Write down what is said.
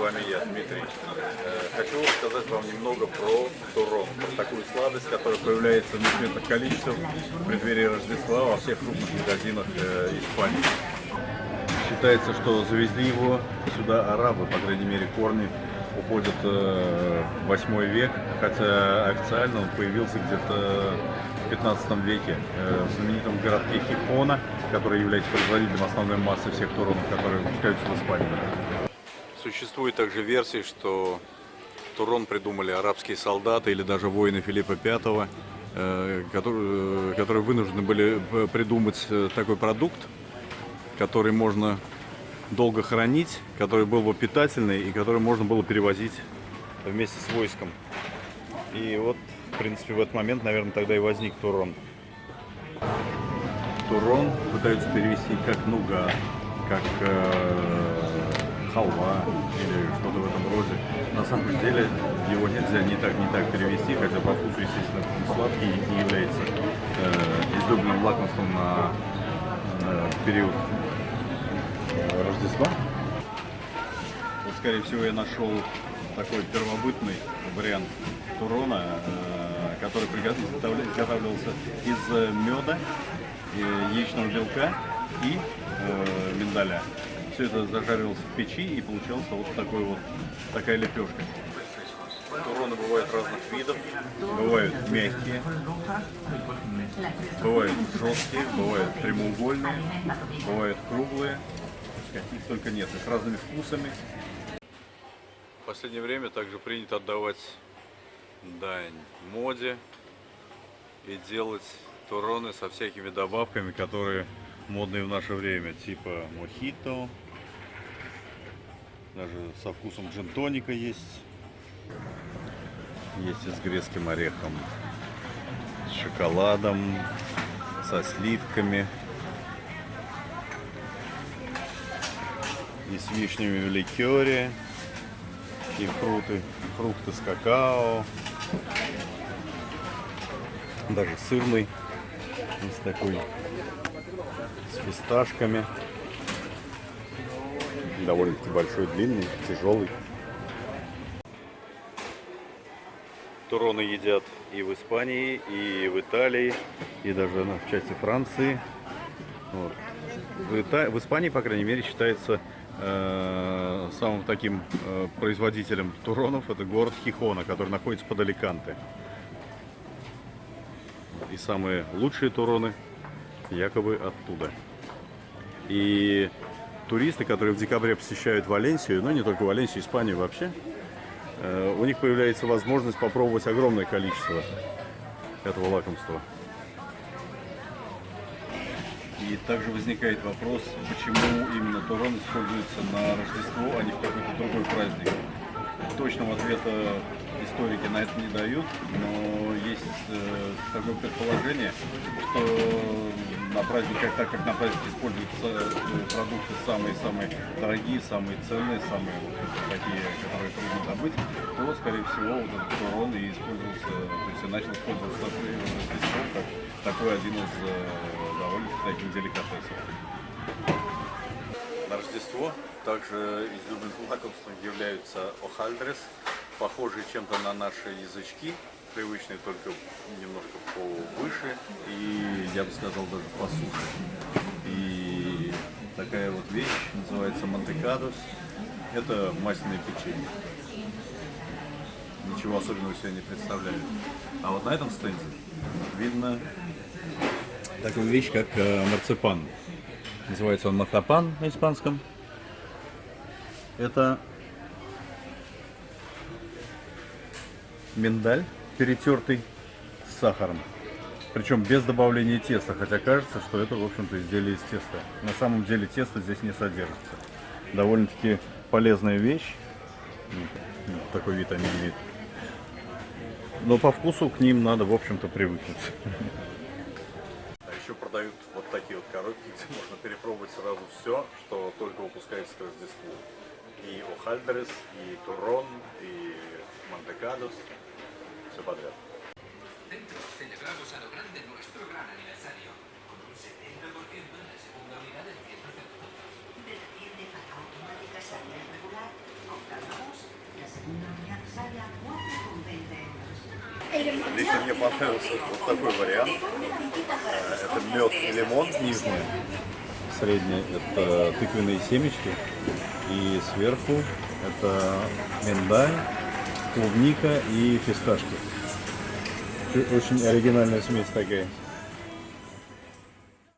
вами я, Дмитрий. Э, хочу сказать вам немного про турон, про такую сладость, которая появляется в несметных количествах в преддверии Рождества во всех крупных магазинах э, Испании. Считается, что завезли его сюда арабы, по крайней мере, корни уходят э, в 8 век, хотя официально он появился где-то в 15 веке в знаменитом городке Хипона, который является производителем основной массы всех туронов, которые выпускаются в Испании. Существует также версия, что Турон придумали арабские солдаты или даже воины Филиппа V, э, которые, которые вынуждены были придумать такой продукт, который можно долго хранить, который был бы питательный и который можно было перевозить вместе с войском. И вот, в принципе, в этот момент, наверное, тогда и возник Турон. Турон пытаются перевести как нуга, как э, халва или что-то в этом роде. На самом деле его нельзя не так, не так перевести, хотя по вкусу, естественно, сладкий и является э, излюбленным лакомством на э, период Рождества. Вот, скорее всего, я нашел такой первобытный вариант турона, э, который изготавливался из э, меда, яичного белка и э, миндаля. Все это зажаривалось в печи и получался вот такой вот такая лепешка. Туроны бывают разных видов. Бывают мягкие, бывают жесткие, бывают прямоугольные, бывают круглые каких только нет, и с разными вкусами. В последнее время также принято отдавать дань моде и делать туроны со всякими добавками, которые модные в наше время, типа мохито, даже со вкусом джин-тоника есть. Есть и с грецким орехом, с шоколадом, со сливками. и с вишнями в ликере, и фрукты, фрукты с какао, даже сырный, с такой, с фисташками, довольно-таки большой, длинный, тяжелый. Туроны едят и в Испании, и в Италии, и даже в части Франции. Вот. В, Ита... в Испании, по крайней мере, считается Э, самым таким э, производителем туронов это город Хихона, который находится под Аликанте. И самые лучшие туроны якобы оттуда. И туристы, которые в декабре посещают Валенсию, ну не только Валенсию, Испанию вообще, э, у них появляется возможность попробовать огромное количество этого лакомства. И также возникает вопрос, почему именно Турон используется на Рождество, а не в какой-то другой праздник. Точного ответа историки на это не дают, но есть э, такое предположение, что праздниках, так как на праздник используются э, продукты самые-самые дорогие, самые ценные, самые такие, которые трудно добыть, то, скорее всего, вот этот турон и использовался, то есть начал использоваться Рождество как такой один из э, довольно таких деликатесов. На Рождество также излюбленным лакомством являются охальдрес, похожие чем-то на наши язычки, привычные только немножко повыше и, я бы сказал, даже посуше. И такая вот вещь называется мантекадос. Это масляное печенье. Ничего особенного себе не представляет. А вот на этом стенде видно такую вещь, как э, марципан. Называется он махапан на испанском. Это миндаль, перетертый с сахаром. Причем без добавления теста, хотя кажется, что это, в общем-то, изделие из теста. На самом деле теста здесь не содержится. Довольно-таки полезная вещь. Такой вид они имеют. Но по вкусу к ним надо, в общем-то, привыкнуть. еще продают вот такие вот коробки, где можно перепробовать сразу все, что только выпускается к Рождеству. И Охальдерес, и Турон, и Монтекадос, все подряд. Centro celebramos a lo grande nuestro gran aniversario, con un 70% en la segunda unidad del centro de productos. De la tienda para automática salida regular, compramos la segunda unidad sale a 4,20 euros. Здесь мне понравился вот такой вариант. Это мед и лимон нижний. Средний это тыквенные семечки. И сверху это миндаль клубника и фисташки. Очень оригинальная смесь такая.